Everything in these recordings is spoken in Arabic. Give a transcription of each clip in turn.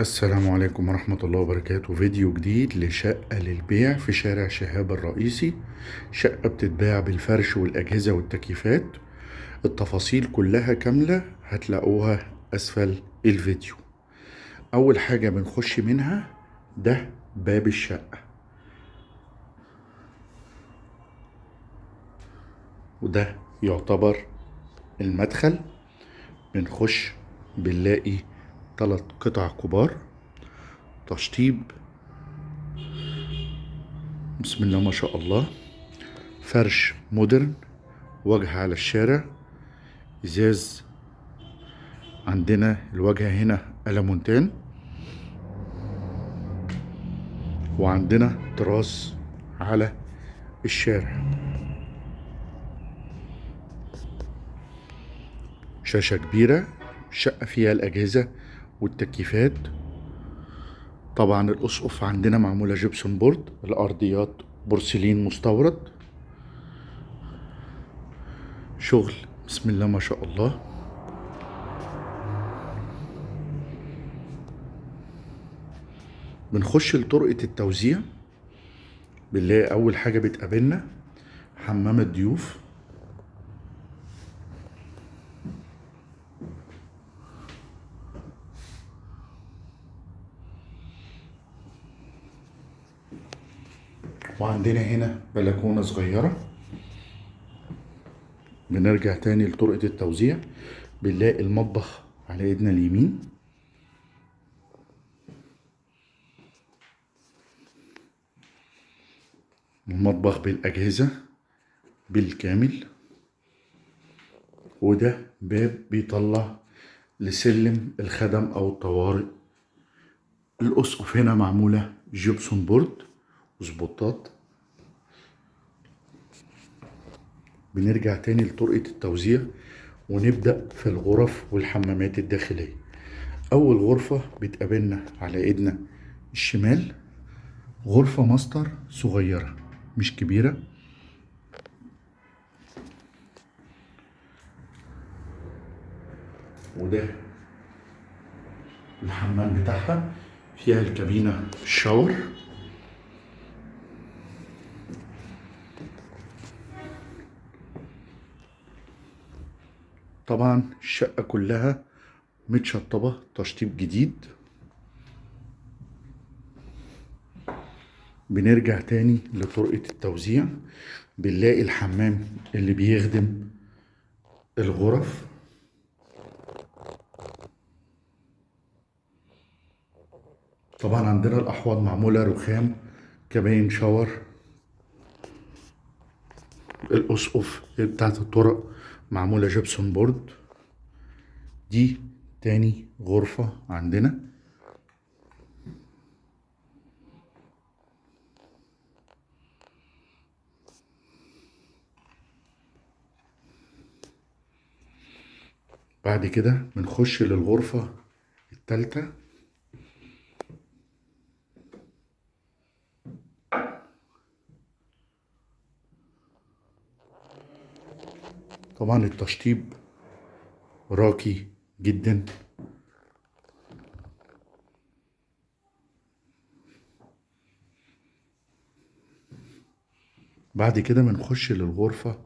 السلام عليكم ورحمة الله وبركاته. فيديو جديد لشقة للبيع في شارع شهاب الرئيسي. شقة بتتباع بالفرش والأجهزة والتكييفات. التفاصيل كلها كاملة هتلاقوها أسفل الفيديو. أول حاجة بنخش منها ده باب الشقة. وده يعتبر المدخل. بنخش بنلاقي تلات قطع كبار تشطيب. بسم الله ما شاء الله. فرش مودرن وجه على الشارع. إزاز عندنا الواجهة هنا ألمونتان. وعندنا تراس على الشارع. شاشة كبيرة شقة فيها الأجهزة. والتكييفات. طبعا الأسقف عندنا معمولة جبسون بورد الأرضيات بورسلين مستورد. شغل بسم الله ما شاء الله. بنخش لطرقة التوزيع. بنلاقي أول حاجة بتقابلنا حمام الضيوف. وعندنا هنا بلكونة صغيرة. بنرجع تاني لطرقة التوزيع. بنلاقي المطبخ على ايدنا اليمين. المطبخ بالأجهزة بالكامل. وده باب بيطلع لسلم الخدم أو الطوارئ. الأسقف هنا معمولة جبسون بورد. وسبوتات بنرجع تاني لطرقة التوزيع ونبدأ في الغرف والحمامات الداخلية. أول غرفة بتقابلنا على إيدنا الشمال غرفة ماستر صغيرة مش كبيرة. وده الحمام بتاعها فيها الكابينة الشاور. طبعا الشقة كلها متشطبة تشطيب جديد. بنرجع تاني لطرقة التوزيع. بنلاقي الحمام اللي بيخدم الغرف. طبعا عندنا الأحواض معمولة رخام كباين شاور. الأسقف بتاعت الطرق معمولة جبسون بورد. دي تاني غرفة عندنا. بعد كده بنخش للغرفة التالتة. طبعا التشطيب راقي جدا. بعد كده بنخش للغرفة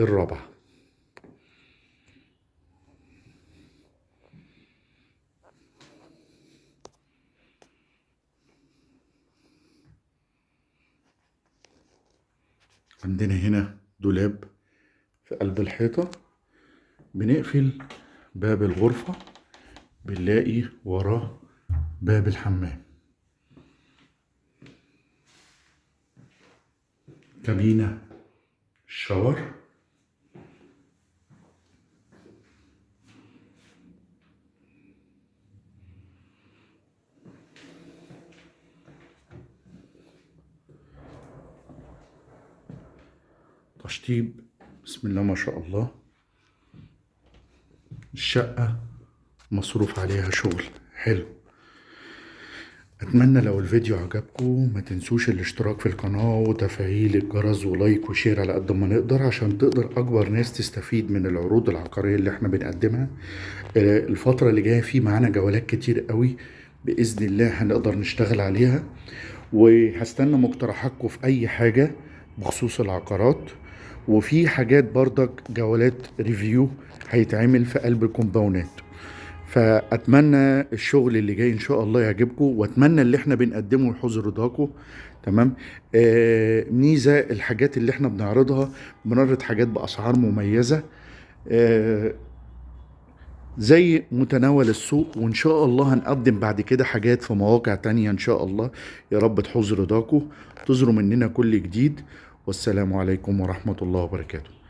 الرابعة. عندنا هنا دولاب. في قلب الحيطة بنقفل باب الغرفة بنلاقي وراه باب الحمام. كابينة شاور. تشطيب بسم الله ما شاء الله. الشقة مصروف عليها شغل. حلو. أتمنى لو الفيديو عجبكم ما تنسوش الاشتراك في القناة وتفعيل الجرس و like و share على قد ما نقدر عشان تقدر أكبر ناس تستفيد من العروض العقارية اللي إحنا بنقدمها. الفترة اللي جاية في معانا جولات كتير قوي بإذن الله هنقدر نشتغل عليها. وهستنى مقترحاتكم في أي حاجة بخصوص العقارات. وفي حاجات برضك جولات review هيتعمل في قلب ال compounds فأتمنى الشغل اللي جاي إن شاء الله يعجبكم وأتمنى اللي إحنا بنقدمه يحوز رضاكم. تمام؟ آه ميزة الحاجات اللي إحنا بنعرضها بنعرض حاجات بأسعار مميزة. آه في متناول السوق وإن شاء الله هنقدم بعد كده حاجات في مواقع تانية إن شاء الله. يا رب تحوز رضاكم تزروا مننا كل جديد. والسلام عليكم ورحمة الله وبركاته.